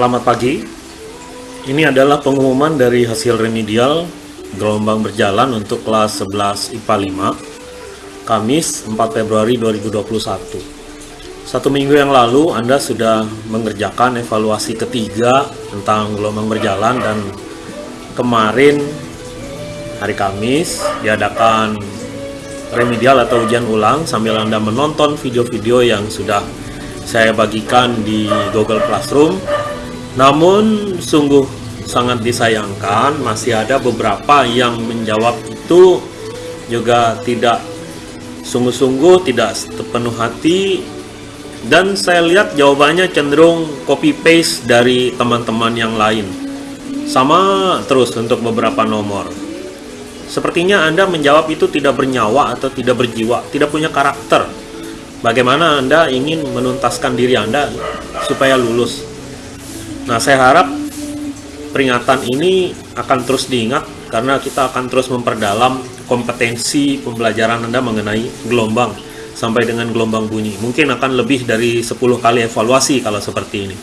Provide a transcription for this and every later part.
Selamat pagi. Ini adalah pengumuman dari hasil remedial gelombang berjalan untuk kelas 11 IPA 5 Kamis 4 Februari 2021. Satu minggu yang lalu Anda sudah mengerjakan evaluasi ketiga tentang gelombang berjalan dan kemarin hari Kamis diadakan remedial atau ujian ulang sambil Anda menonton video-video yang sudah saya bagikan di Google Classroom namun sungguh sangat disayangkan masih ada beberapa yang menjawab itu juga tidak sungguh-sungguh tidak sepenuh hati. Dan saya lihat jawabannya cenderung copy paste dari teman-teman yang lain. Sama terus untuk beberapa nomor. Sepertinya Anda menjawab itu tidak bernyawa atau tidak berjiwa tidak punya karakter. Bagaimana Anda ingin menuntaskan diri Anda supaya lulus Nah, saya harap peringatan ini akan terus diingat karena kita akan terus memperdalam kompetensi pembelajaran Anda mengenai gelombang sampai dengan gelombang bunyi. Mungkin akan lebih dari 10 kali evaluasi kalau seperti ini.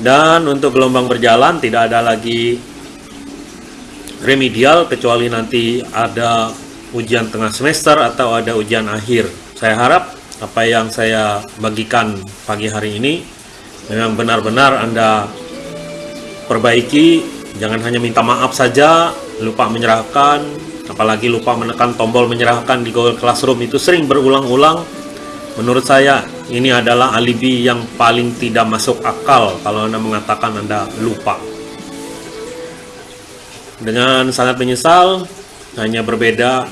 Dan untuk gelombang berjalan tidak ada lagi remedial kecuali nanti ada ujian tengah semester atau ada ujian akhir. Saya harap apa yang saya bagikan pagi hari ini memang benar-benar Anda perbaiki, jangan hanya minta maaf saja, lupa menyerahkan, apalagi lupa menekan tombol menyerahkan di Google Classroom itu sering berulang-ulang. Menurut saya, ini adalah alibi yang paling tidak masuk akal kalau Anda mengatakan Anda lupa. Dengan sangat menyesal, hanya berbeda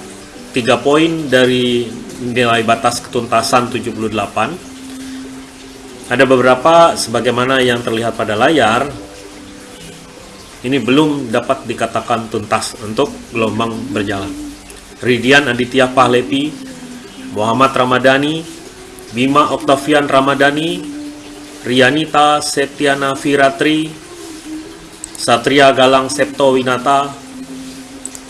3 poin dari nilai batas ketuntasan 78 ada beberapa sebagaimana yang terlihat pada layar ini belum dapat dikatakan tuntas untuk gelombang berjalan. Ridian Aditya Pahlepi, Muhammad Ramadhani, Bima Oktavian Ramadhani, Rianita Septiana Firatri, Satria Galang Septo Winata,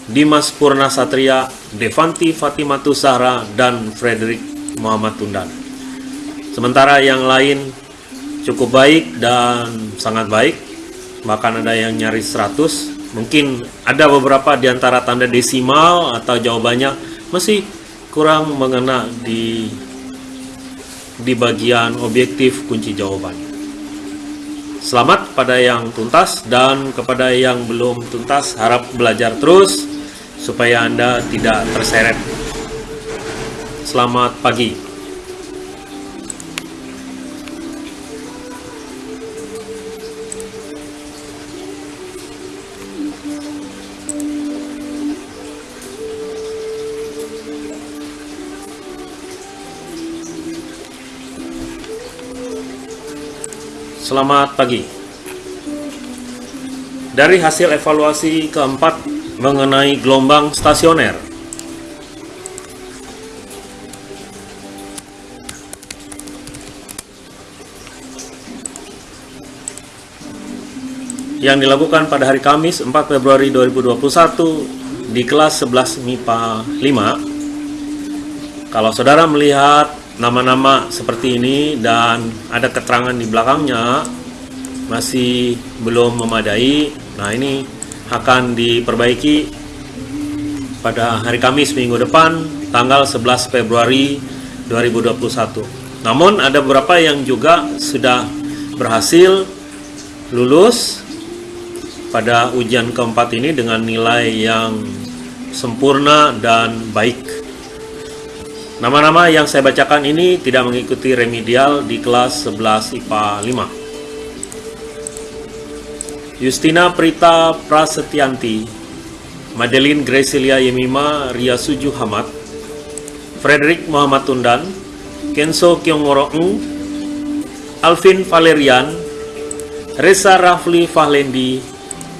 Dimas Purna Satria, Devanti Fatimatu Sahra, dan Frederick Muhammad Tundan. Sementara yang lain cukup baik dan sangat baik, bahkan ada yang nyaris 100. Mungkin ada beberapa di antara tanda desimal atau jawabannya masih kurang mengena di di bagian objektif kunci jawaban. Selamat pada yang tuntas dan kepada yang belum tuntas harap belajar terus supaya Anda tidak terseret. Selamat pagi. Selamat pagi. Dari hasil evaluasi keempat mengenai gelombang stasioner. yang dilakukan pada hari Kamis 4 Februari 2021 di kelas 11 MIPA 5. Kalau saudara melihat nama-nama seperti ini dan ada keterangan di belakangnya masih belum memadai. Nah ini akan diperbaiki pada hari Kamis minggu depan tanggal 11 Februari 2021 namun ada beberapa yang juga sudah berhasil lulus pada ujian keempat ini dengan nilai yang sempurna dan baik Nama-nama yang saya bacakan ini tidak mengikuti remedial di kelas 11 IPA 5. Justina Prita Prasetyanti, Madeline Gracilia Yemima Ria Suju Hamad, Frederick Muhammad Tundan, Kenso Kyongoro Ng, Alvin Valerian, Reza Rafli Fahlendi,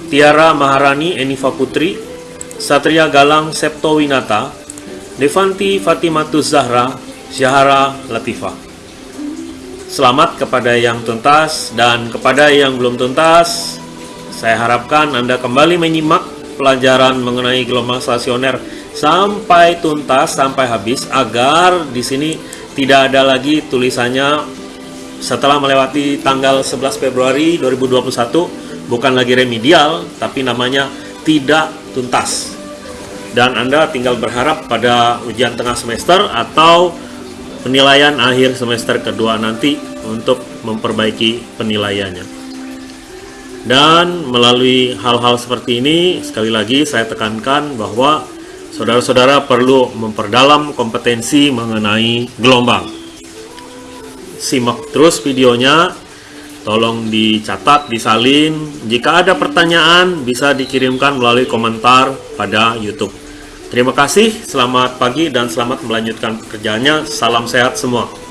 Tiara Maharani Enifa Putri, Satria Galang Septo Winata, Devanti Fatimatus Zahra Syahara Latifah. Selamat kepada yang tuntas dan kepada yang belum tuntas. Saya harapkan Anda kembali menyimak pelajaran mengenai gelombang stasioner sampai tuntas sampai habis agar di sini tidak ada lagi tulisannya setelah melewati tanggal 11 Februari 2021 bukan lagi remedial tapi namanya tidak tuntas dan Anda tinggal berharap pada ujian tengah semester atau penilaian akhir semester kedua nanti untuk memperbaiki penilaiannya. Dan melalui hal-hal seperti ini sekali lagi saya tekankan bahwa saudara-saudara perlu memperdalam kompetensi mengenai gelombang. Simak terus videonya. Tolong dicatat, disalin. Jika ada pertanyaan bisa dikirimkan melalui komentar pada YouTube terima kasih, selamat pagi dan selamat melanjutkan pekerjaannya. Salam sehat semua